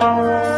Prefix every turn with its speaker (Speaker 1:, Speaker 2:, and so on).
Speaker 1: Bye.